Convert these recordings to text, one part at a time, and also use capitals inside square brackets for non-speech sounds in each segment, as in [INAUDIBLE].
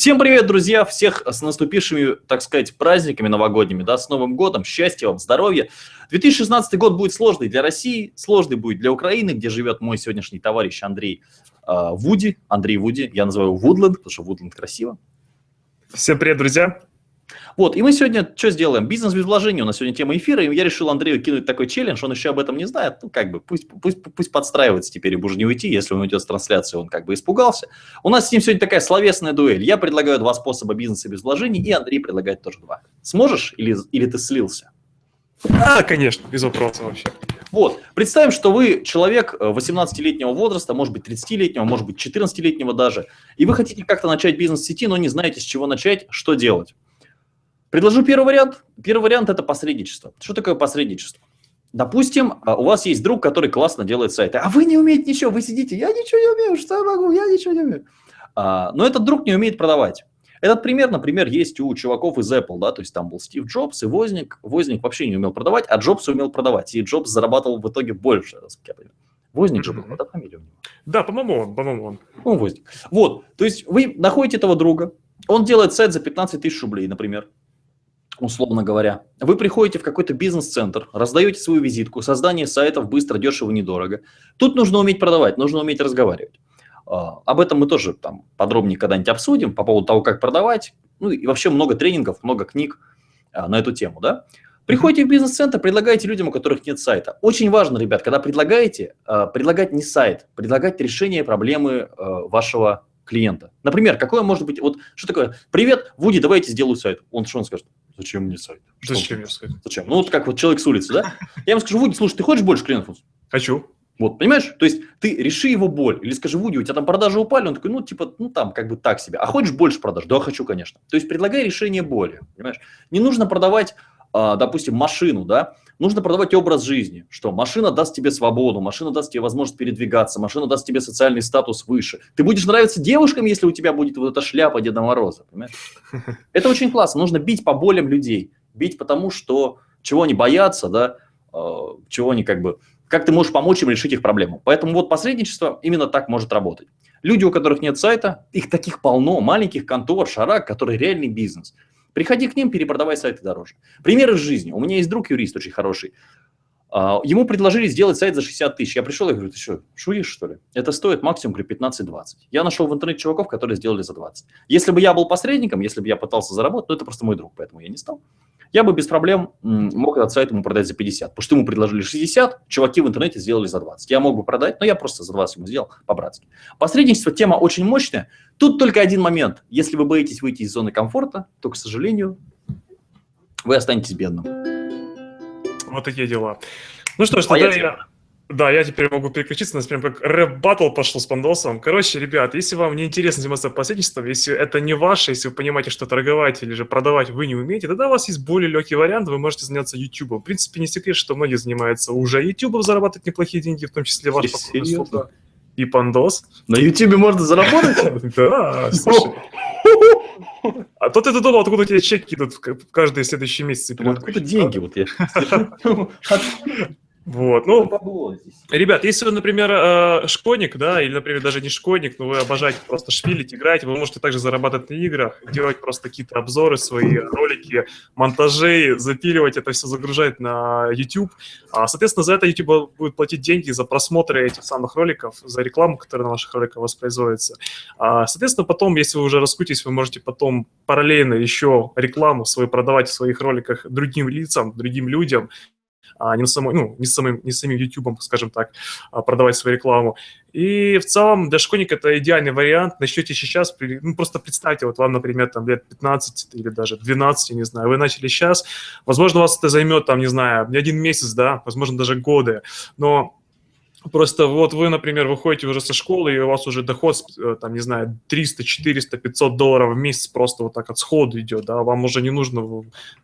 Всем привет, друзья! Всех с наступившими, так сказать, праздниками новогодними, да, с Новым годом, счастья вам, здоровья. 2016 год будет сложный для России, сложный будет для Украины, где живет мой сегодняшний товарищ Андрей э, Вуди. Андрей Вуди, я называю Вудленд, потому что Вудленд красиво. Всем привет, друзья! Вот, и мы сегодня что сделаем? Бизнес без вложений у нас сегодня тема эфира, и я решил Андрею кинуть такой челлендж, он еще об этом не знает, ну, как бы, пусть, пусть, пусть подстраивается теперь, и уже не уйти, если он уйдет с трансляции, он как бы испугался. У нас с ним сегодня такая словесная дуэль. Я предлагаю два способа бизнеса без вложений, и Андрей предлагает тоже два. Сможешь или, или ты слился? А, конечно, без вопросов вообще. Вот, представим, что вы человек 18-летнего э, возраста, может быть 30-летнего, может быть 14-летнего даже, и вы хотите как-то начать бизнес в сети, но не знаете, с чего начать, что делать. Предложу первый вариант. Первый вариант – это посредничество. Что такое посредничество? Допустим, а, у вас есть друг, который классно делает сайты, а вы не умеете ничего, вы сидите, я ничего не умею, что я могу, я ничего не умею. А, но этот друг не умеет продавать. Этот пример, например, есть у чуваков из Apple, да, то есть там был Стив Джобс и Возник. Возник вообще не умел продавать, а Джобс умел продавать, и Джобс зарабатывал в итоге больше, как я понимаю. Возник же был, это фамилия у него. Да, по-моему он, по-моему он. Он Возник. Вот, то есть вы находите этого друга, он делает сайт за 15 тысяч рублей, например, условно говоря. Вы приходите в какой-то бизнес-центр, раздаете свою визитку, создание сайтов быстро, дешево, недорого. Тут нужно уметь продавать, нужно уметь разговаривать. А, об этом мы тоже там подробнее когда-нибудь обсудим по поводу того, как продавать. Ну и вообще много тренингов, много книг а, на эту тему, да. Приходите в бизнес-центр, предлагаете людям, у которых нет сайта. Очень важно, ребят, когда предлагаете, а, предлагать не сайт, предлагать решение проблемы вашего клиента. Например, какое может быть, вот что такое, привет, Вуди, давайте сделаю сайт. Он что он скажет? Зачем мне сайт? Что Зачем мне сайт? Зачем? Ну, вот как вот человек с улицы, да? [LAUGHS] Я ему скажу, Вуди, слушай, ты хочешь больше клиентов? Хочу. Вот, понимаешь? То есть ты реши его боль. Или скажи, Вуди, у тебя там продажи упали. Он такой, ну, типа, ну, там, как бы так себе. А хочешь больше продаж? Да, хочу, конечно. То есть предлагай решение боли. Понимаешь? Не нужно продавать, допустим, машину, да? Нужно продавать образ жизни, что машина даст тебе свободу, машина даст тебе возможность передвигаться, машина даст тебе социальный статус выше. Ты будешь нравиться девушкам, если у тебя будет вот эта шляпа Деда Мороза. Понимаешь? [LAUGHS] Это очень классно. Нужно бить по болям людей бить потому, что чего они боятся, да, э, чего они как бы, как ты можешь помочь им решить их проблему. Поэтому вот посредничество именно так может работать. Люди, у которых нет сайта, их таких полно, маленьких контор, шарак, которые реальный бизнес. Приходи к ним, перепродавай сайты дороже. Пример из жизни. У меня есть друг юрист очень хороший. А, ему предложили сделать сайт за 60 тысяч. Я пришел и говорю, ты что, шутишь, что ли? Это стоит максимум 15-20. Я нашел в интернете чуваков, которые сделали за 20. Если бы я был посредником, если бы я пытался заработать, то это просто мой друг, поэтому я не стал. Я бы без проблем мог этот сайт ему продать за 50. Потому что ему предложили 60, чуваки в интернете сделали за 20. Я мог бы продать, но я просто за 20 ему сделал по-братски. Посредничество тема очень мощная. Тут только один момент. Если вы боитесь выйти из зоны комфорта, то, к сожалению, вы останетесь бедным. Вот такие дела. Ну что ж, тогда я... Да, я теперь могу переключиться, у нас прям как рэп-баттл пошел с Пандосом. Короче, ребят, если вам не интересно заниматься посредничеством, если это не ваше, если вы понимаете, что торговать или же продавать вы не умеете, тогда у вас есть более легкий вариант, вы можете заняться YouTube. В принципе, не секрет, что многие занимаются уже YouTube, зарабатывать неплохие деньги, в том числе ваш покупный и Пандос. На YouTube можно заработать? [LAUGHS] Да, слушай. А то ты думал, откуда у тебя чеки идут каждые следующие месяцы? Откуда деньги? Вот я. [LAUGHS] Вот, ну, ребят, если вы, например, э, школьник, да, или, например, даже не школьник, но вы обожаете просто шпилить, играть, вы можете также зарабатывать на играх, делать просто какие-то обзоры, свои ролики, монтажи, запиливать это все, загружать на YouTube. А, соответственно, за это YouTube будет платить деньги за просмотры этих самых роликов, за рекламу, которая на ваших роликах воспроизводится. А, соответственно, потом, если вы уже раскрутитесь, вы можете потом параллельно еще рекламу свою продавать в своих роликах другим лицам, другим людям, а не, самой, ну, не, самым, не самим YouTube, скажем так, а продавать свою рекламу. И в целом для школьника это идеальный вариант. Начнете сейчас, ну, просто представьте, вот вам, например, там лет 15 или даже 12, не знаю, вы начали сейчас, возможно, у вас это займет, там, не знаю, не один месяц, да, возможно, даже годы, но Просто вот вы, например, выходите уже со школы, и у вас уже доход, э, там, не знаю, 300, 400, 500 долларов в месяц просто вот так от сходу идет, да, вам уже не нужно,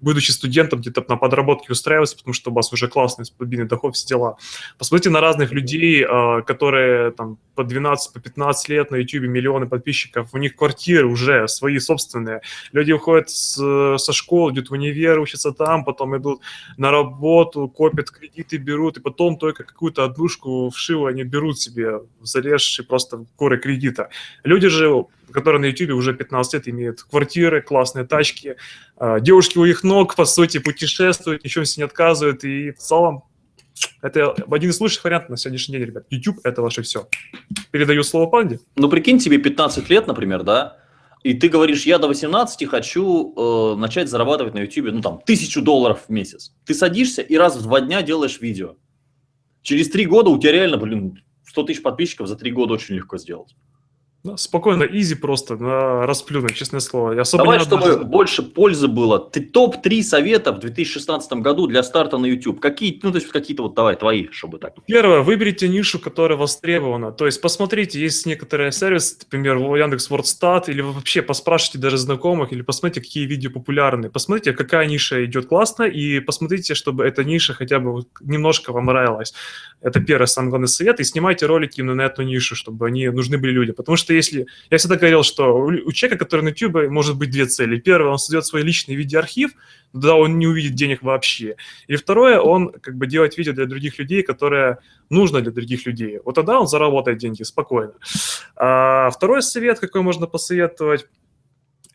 будучи студентом, где-то на подработке устраиваться, потому что у вас уже классный стабильный доход, все дела. Посмотрите на разных людей, э, которые там по 12, по 15 лет на YouTube, миллионы подписчиков, у них квартиры уже свои собственные. Люди уходят с, со школы, идут в универ, учатся там, потом идут на работу, копят кредиты, берут, и потом только какую-то однушку вшиву они берут себе, залезши просто в горы кредита. Люди же, которые на YouTube уже 15 лет имеют квартиры, классные тачки, а, девушки у их ног, по сути, путешествуют, ничего себе не отказывают, и в целом это один из лучших вариантов на сегодняшний день, ребят. YouTube – это ваше все. Передаю слово Панде. Ну, прикинь, тебе 15 лет, например, да, и ты говоришь, я до 18 хочу э, начать зарабатывать на YouTube, ну, там, тысячу долларов в месяц. Ты садишься и раз в два дня делаешь видео. Через три года у тебя реально, блин, 100 тысяч подписчиков за три года очень легко сделать. Да, спокойно, изи просто, на расплюнуть, честное слово. Я особо Давай, чтобы даже... больше пользы было. Ты топ-3 совета в 2016 году для старта на YouTube. Какие, ну, то есть какие-то вот, давай, твои, чтобы так. Первое, выберите нишу, которая востребована. То есть посмотрите, есть некоторые сервисы, например, Яндекс Вордстат, или вообще поспрашивайте даже знакомых, или посмотрите, какие видео популярны. Посмотрите, какая ниша идет классно, и посмотрите, чтобы эта ниша хотя бы немножко вам нравилась. Это первый самый главный совет. И снимайте ролики именно на эту нишу, чтобы они нужны были людям. Потому что если... Я всегда говорил, что у человека, который на YouTube, может быть две цели. Первое, он создает свой личный видеоархив, да, он не увидит денег вообще. И второе, он как бы делает видео для других людей, которое нужно для других людей. Вот тогда он заработает деньги спокойно. А второй совет, какой можно посоветовать,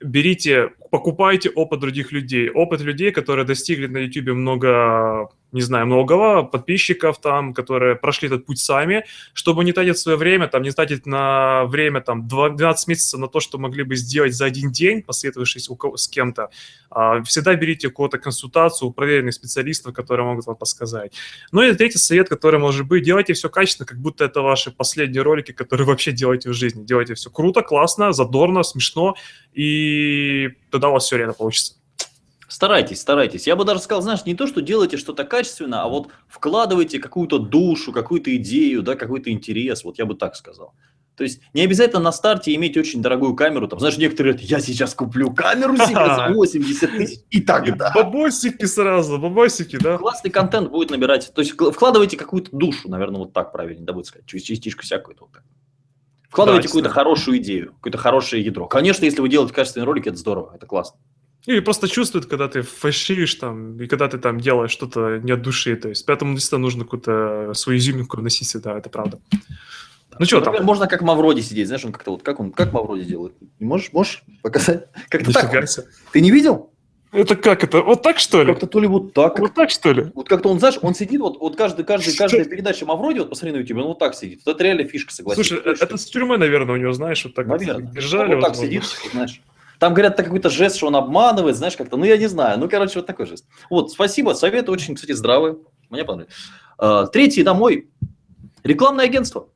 берите, покупайте опыт других людей. Опыт людей, которые достигли на YouTube много не знаю, многого подписчиков там, которые прошли этот путь сами, чтобы не тратить свое время, там, не тратить на время там 12 месяцев на то, что могли бы сделать за один день, посоветовавшись с кем-то. А, всегда берите у кого-то консультацию, у проверенных специалистов, которые могут вам подсказать. Ну и третий совет, который может быть, делайте все качественно, как будто это ваши последние ролики, которые вообще делаете в жизни. Делайте все круто, классно, задорно, смешно, и тогда у вас все реально получится. Старайтесь, старайтесь. Я бы даже сказал, знаешь, не то, что делайте что-то качественно, а вот вкладывайте какую-то душу, какую-то идею, да, какой-то интерес. Вот я бы так сказал. То есть не обязательно на старте иметь очень дорогую камеру. Там, знаешь, некоторые говорят, я сейчас куплю камеру [LAUGHS] себе за 80 тысяч и тогда. Бабосики сразу, бабосики, да? Классный контент будет набирать. То есть вкладывайте какую-то душу, наверное, вот так правильно, да, будет сказать, частичку всякую. Вот так. Вкладывайте да, какую-то хорошую идею, какое-то хорошее ядро. Конечно, если вы делаете качественные ролики, это здорово, это классно. Или просто чувствует, когда ты фальшивишь там, и когда ты там делаешь что-то не от души. То есть поэтому действительно нужно какую-то свою изюминку вносить сюда, это правда. Ну что там? Можно как Мавроди сидеть, знаешь, он как-то вот, как он, как Мавроди делает? Можешь, можешь показать? [LAUGHS] Как-то так. Ты не видел? Это как это? Вот так что ли? Как-то то ли вот так. Вот так что ли? Вот как-то он, знаешь, он сидит, вот, вот каждый, каждый, каждая передача Мавроди, вот посмотри на YouTube, он вот так сидит. Вот это реально фишка, согласен. Слушай, это с тюрьмы, наверное, у него, знаешь, вот так наверное. вот держали. Он вот так сидит, знаешь. Там говорят, это какой-то жест, что он обманывает, знаешь, как-то, ну, я не знаю. Ну, короче, вот такой жест. Вот, спасибо, советы очень, кстати, здравые. Мне понравилось. А, третий домой. Рекламное агентство.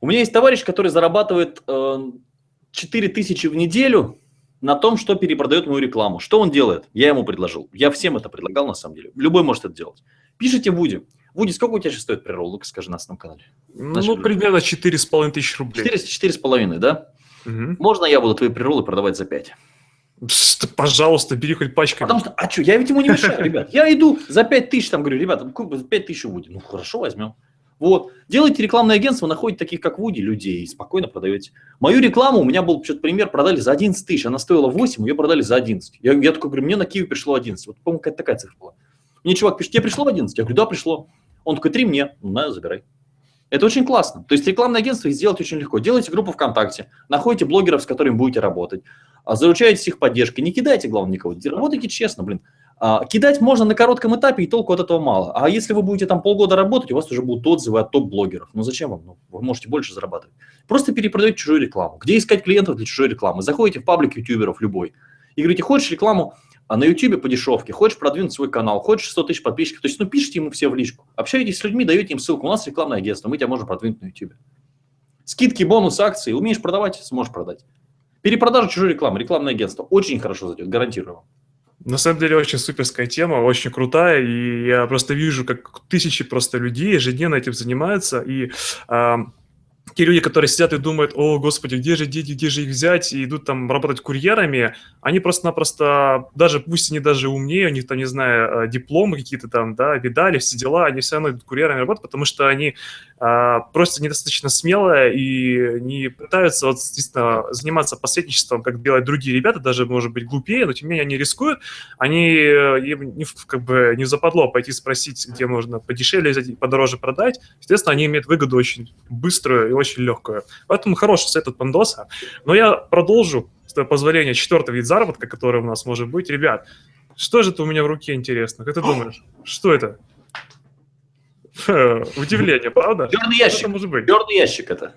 У меня есть товарищ, который зарабатывает 4 э, тысячи в неделю на том, что перепродает мою рекламу. Что он делает? Я ему предложил. Я всем это предлагал, на самом деле. Любой может это делать. Пишите Вуди. Вуди, сколько у тебя сейчас стоит? Ну-ка скажи на основном канале. Ну, примерно 4,5 тысячи рублей. 4,5, да? Угу. Можно я буду твои приролы продавать за 5? Пожалуйста, бери хоть пачками. Потому что, а что, я ведь ему не мешаю, ребят. Я иду за 5 тысяч, там говорю, ребята, 5 тысяч у Вуди. Ну, хорошо, возьмем. Вот. Делайте рекламное агентство, находите таких, как Вуди, людей, и спокойно продаете. Мою рекламу, у меня был что-то пример, продали за 11 тысяч, она стоила 8, ее продали за 11. Я, я такой говорю, мне на Киев пришло 11. Вот, по-моему, какая-то такая цифра была. Мне чувак пишет, тебе пришло 11? Я говорю, да, пришло. Он такой, 3 мне. Ну, на, забирай. Это очень классно. То есть рекламное агентство сделать очень легко. Делайте группу ВКонтакте, находите блогеров, с которыми будете работать, а, заручаетесь их поддержкой. Не кидайте, главное, никого. Работайте честно, блин. А, кидать можно на коротком этапе, и толку от этого мало. А если вы будете там полгода работать, у вас уже будут отзывы от топ-блогеров. Ну зачем вам? Ну, вы можете больше зарабатывать. Просто перепродаете чужую рекламу. Где искать клиентов для чужой рекламы? Заходите в паблик ютуберов любой и говорите, хочешь рекламу а на YouTube по дешевке, хочешь продвинуть свой канал, хочешь 100 тысяч подписчиков, то есть, ну, пишите ему все в личку, общаетесь с людьми, даете им ссылку, у нас рекламное агентство, мы тебя можем продвинуть на YouTube. Скидки, бонус, акции, умеешь продавать, сможешь продать. Перепродажа чужой рекламы, рекламное агентство, очень хорошо зайдет, гарантирую вам. На самом деле очень суперская тема, очень крутая, и я просто вижу, как тысячи просто людей ежедневно этим занимаются, и э, те люди, которые сидят и думают, о, господи, где же дети, где же их взять, и идут там работать курьерами, они просто-напросто, даже пусть они даже умнее, у них там, не знаю, э, дипломы какие-то там, да, видали, все дела, они все равно идут курьерами работать, потому что они а, просто недостаточно смелые и не пытаются вот, действительно заниматься посредничеством, как делают другие ребята, даже, может быть, глупее, но тем не менее они рискуют, они э, им не, как бы не западло пойти спросить, где можно подешевле взять, подороже продать, естественно, они имеют выгоду очень быструю и очень легкую. Поэтому хороший совет от Пандоса. Но я продолжу, с твоего позволения, четвертый вид заработка, который у нас может быть. Ребят, что же это у меня в руке интересно? Как ты думаешь? Что это? [LAUGHS] Удивление, правда? Черный ящик. может быть? Черный ящик это.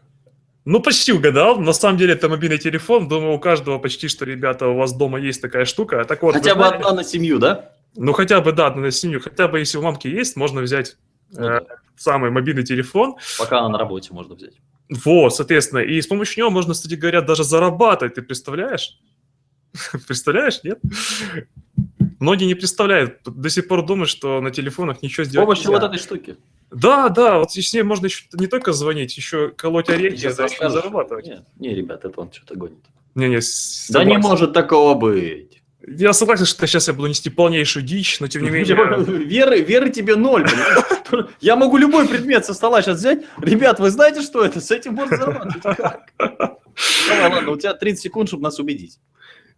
Ну, почти угадал. На самом деле это мобильный телефон. Думаю, у каждого почти что, ребята, у вас дома есть такая штука. Так вот, Хотя бы знаете, одна на семью, да? Ну, хотя бы, да, на семью. Хотя бы, если у мамки есть, можно взять ну, э, да. самый мобильный телефон. Пока она на работе можно взять. Вот, соответственно. И с помощью него можно, кстати говоря, даже зарабатывать. Ты представляешь? [LAUGHS] Представляешь, нет? Многие не представляют, до сих пор думают, что на телефонах ничего сделать С помощью нельзя. вот этой штуки. Да, да, вот с ней можно еще не только звонить, еще колоть орехи, еще зарабатывать. Не, не, ребят, это он что-то гонит. Не, не, да не может такого быть. Я согласен, что сейчас я буду нести полнейшую дичь, но тем не [LAUGHS] менее... Веры, веры тебе ноль. [LAUGHS] Я могу любой предмет со стола сейчас взять. Ребят, вы знаете, что это? С этим можно зарабатывать. Как? Давай, ладно, у тебя 30 секунд, чтобы нас убедить.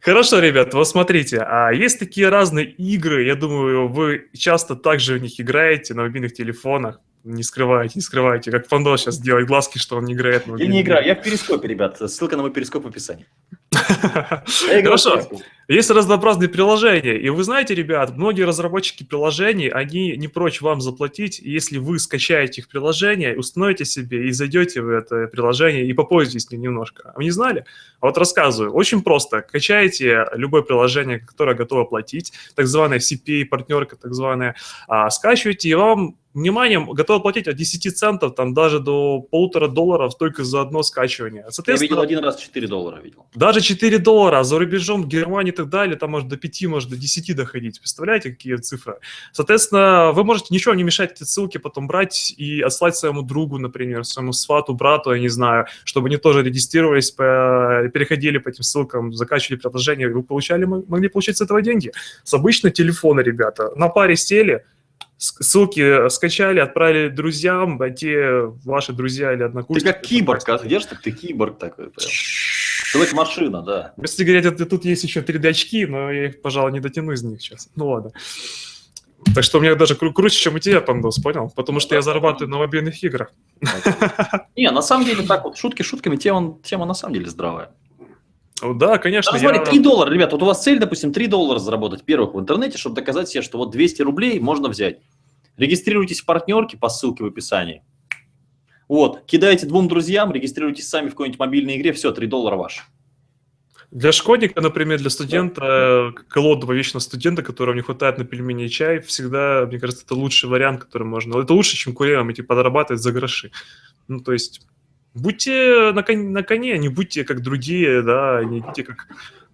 Хорошо, ребят, вот смотрите, а есть такие разные игры, я думаю, вы часто также в них играете на мобильных телефонах, не скрывайте, не скрывайте, как Фандо сейчас делает глазки, что он не играет. Я не играю, я в перископе, ребят, ссылка на мой перископ в описании. [LAUGHS] Хорошо. Есть разнообразные приложения. И вы знаете, ребят, многие разработчики приложений, они не прочь вам заплатить, если вы скачаете их приложение, установите себе и зайдете в это приложение и попользуйтесь ним немножко. А вы не знали? А вот рассказываю. Очень просто. Качаете любое приложение, которое готово платить, так званая CPA, партнерка так званая, а, скачиваете, и вам вниманием готовы платить от 10 центов, там даже до полутора долларов только за одно скачивание. Я видел один раз 4 доллара. Видел. Даже 4 доллара, за рубежом, Германии так далее, там может до 5, может до 10 доходить. Представляете, какие цифры? Соответственно, вы можете ничего не мешать эти ссылки потом брать и отслать своему другу, например, своему свату, брату, я не знаю, чтобы они тоже регистрировались, переходили по этим ссылкам, закачивали приложение, и вы получали, могли получить с этого деньги. С обычного телефона, ребята, на паре сели, ссылки скачали, отправили друзьям, а те ваши друзья или однокурсники. Ты как киборг, как держишь, так ты киборг такой. Прям. Человек машина, да. Если говорить, тут есть еще 3D-очки, но я их, пожалуй, не дотяну из них сейчас. Ну ладно. Так что у меня даже кру круче, чем у тебя, Пандос, понял? Потому что я зарабатываю на мобильных играх. Не, на самом деле так вот, шутки шутками, тема, тема на самом деле здравая. Да, конечно. Да, смотри, я... 3 доллара, ребят, вот у вас цель, допустим, 3 доллара заработать первых в интернете, чтобы доказать себе, что вот 200 рублей можно взять. Регистрируйтесь в партнерке по ссылке в описании. Вот, кидайте двум друзьям, регистрируйтесь сами в какой-нибудь мобильной игре, все, 3 доллара ваш. Для школьника, например, для студента, голодного вечно студента, которого не хватает на пельмени и чай, всегда, мне кажется, это лучший вариант, который можно. Это лучше, чем курьером идти подрабатывать за гроши. Ну, то есть будьте на коне, на коне, не будьте как другие, да, не идите как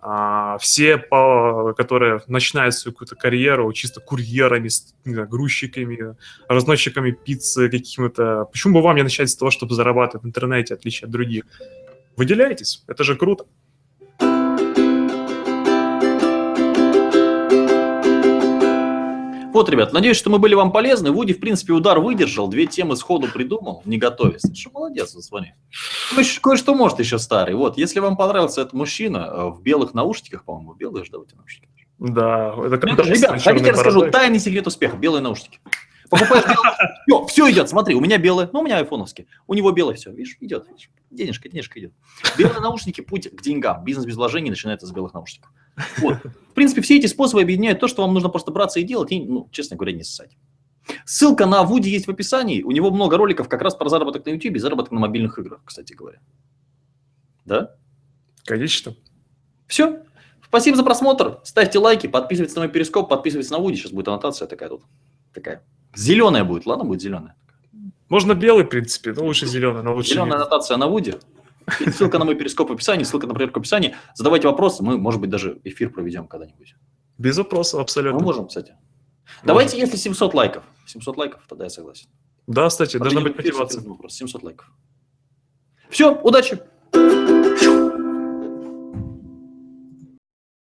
а, все, по, которые начинают свою какую-то карьеру чисто курьерами, знаю, грузчиками, разносчиками пиццы какими-то. Почему бы вам не начать с того, чтобы зарабатывать в интернете, отличие от других? Выделяйтесь, это же круто. Вот, ребят, надеюсь, что мы были вам полезны. Вуди, в принципе, удар выдержал, две темы сходу придумал, не готовясь. Что молодец, звони. Кое-что может еще старый. Вот, если вам понравился этот мужчина э, в белых наушниках, по-моему, белые же, да, эти наушники? Да, это как Ребят, хотите расскажу тайный секрет успеха, белые наушники. Покупаешь белые, все, все идет, смотри, у меня белые, ну, у меня айфоновские, у него белые, все, видишь, идет, видишь, денежка, денежка идет. Белые наушники, путь к деньгам, бизнес без вложений начинается с белых наушников. Вот. В принципе, все эти способы объединяют то, что вам нужно просто браться и делать, и, ну, честно говоря, не ссать. Ссылка на Вуди есть в описании. У него много роликов как раз про заработок на YouTube и заработок на мобильных играх, кстати говоря. Да? Конечно. Все. Спасибо за просмотр. Ставьте лайки, подписывайтесь на мой перископ, подписывайтесь на Вуди. Сейчас будет аннотация такая тут. Такая. Зеленая будет, ладно, будет зеленая. Можно белый, в принципе, но лучше зеленый. Но лучше Зеленая аннотация на Вуди. [LAUGHS] Ссылка на мой перископ в описании, ссылка на проверку в описании. Задавайте вопросы, мы, может быть, даже эфир проведем когда-нибудь. Без вопросов, абсолютно. Мы можем, кстати. Можем. Давайте, если 700 лайков. 700 лайков, тогда я согласен. Да, кстати, должна быть мотивация. 700 лайков. Все, удачи!